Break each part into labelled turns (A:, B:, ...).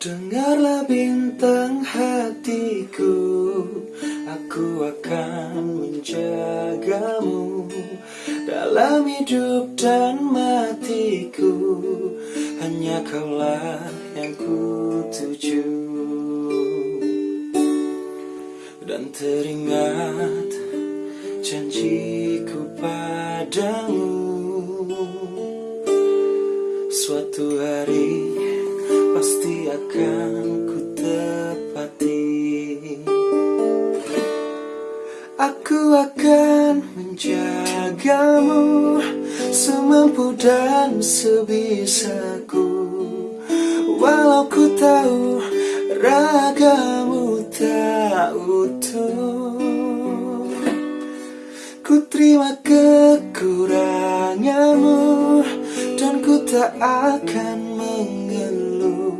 A: Dengarlah bintang hatiku Aku akan menjagamu Dalam hidup dan matiku. Hanya kaulah yang ku tuju Dan teringat janjiku padamu. Suatu hari Aku akan menjagamu semampu dan sebisaku. Walau ku tahu ragamu tak utuh. Ku terima kekuranganmu dan ku tak akan mengeluh.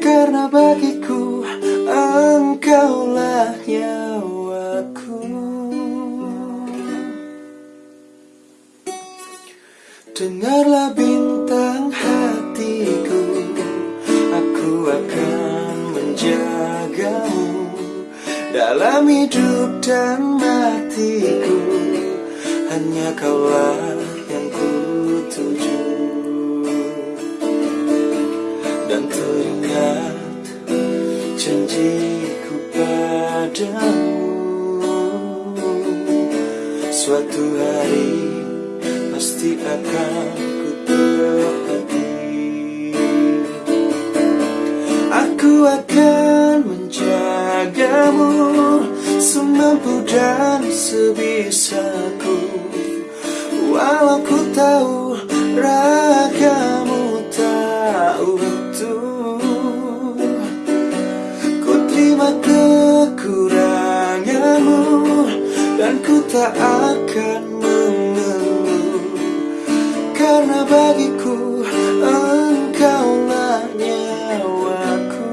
A: Karena bagiku engkaulah nyawaku Dengarlah bintang hatiku. Aku akan menjagamu Dalam hidup dan matiku. Hanya kaulah yang ku tuju Dan teringat janjiku padamu. Suatu hari pasti akan ku Aku akan menjagamu semampu dan sebisaku. Walau ku tahu ragamu tak utuh Ku terima kekuranganmu dan ku tak akan karena bagiku engkaulah nyawaku.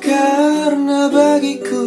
A: Karena bagiku